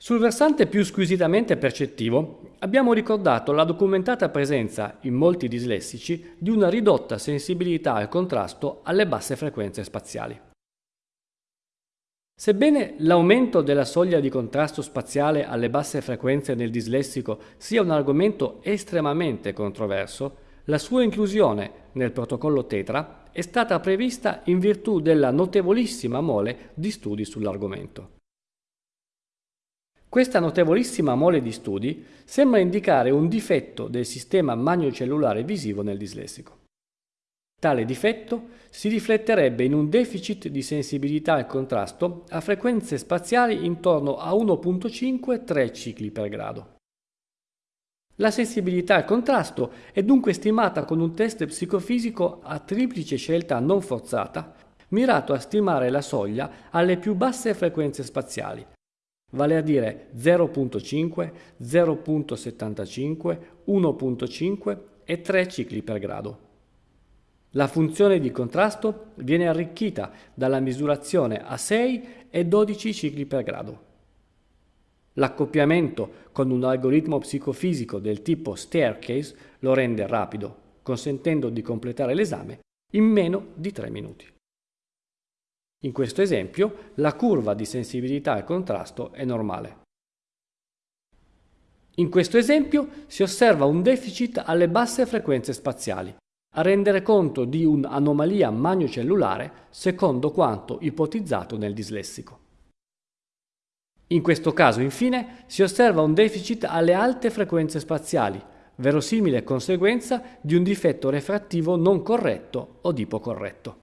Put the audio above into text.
Sul versante più squisitamente percettivo abbiamo ricordato la documentata presenza in molti dislessici di una ridotta sensibilità al contrasto alle basse frequenze spaziali. Sebbene l'aumento della soglia di contrasto spaziale alle basse frequenze nel dislessico sia un argomento estremamente controverso, la sua inclusione nel protocollo Tetra è stata prevista in virtù della notevolissima mole di studi sull'argomento. Questa notevolissima mole di studi sembra indicare un difetto del sistema magnocellulare visivo nel dislessico. Tale difetto si rifletterebbe in un deficit di sensibilità al contrasto a frequenze spaziali intorno a 1.5-3 cicli per grado. La sensibilità al contrasto è dunque stimata con un test psicofisico a triplice scelta non forzata, mirato a stimare la soglia alle più basse frequenze spaziali, vale a dire 0.5, 0.75, 1.5 e 3 cicli per grado. La funzione di contrasto viene arricchita dalla misurazione a 6 e 12 cicli per grado. L'accoppiamento con un algoritmo psicofisico del tipo staircase lo rende rapido, consentendo di completare l'esame in meno di 3 minuti. In questo esempio la curva di sensibilità al contrasto è normale. In questo esempio si osserva un deficit alle basse frequenze spaziali, a rendere conto di un'anomalia magnocellulare secondo quanto ipotizzato nel dislessico. In questo caso, infine, si osserva un deficit alle alte frequenze spaziali, verosimile conseguenza di un difetto refrattivo non corretto o di ipocorretto.